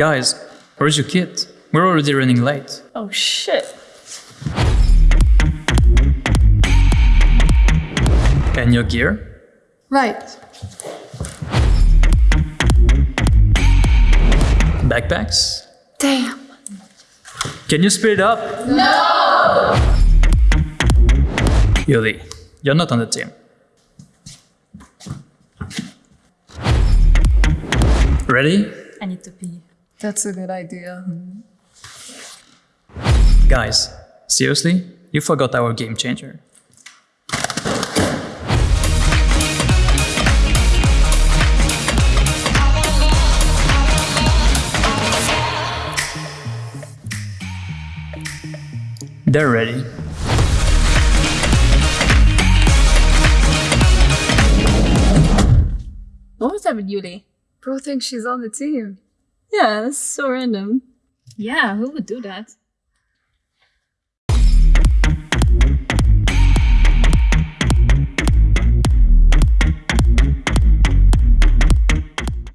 Guys, where's your kit? We're already running late. Oh shit. And your gear? Right. Backpacks? Damn. Can you speed it up? No! Yuli, you're not on the team. Ready? I need to pee. That's a good idea. Guys, seriously? You forgot our game changer. They're ready. What was that with Yuli? Bro thinks she's on the team. Yeah, that's so random. Yeah, who would do that?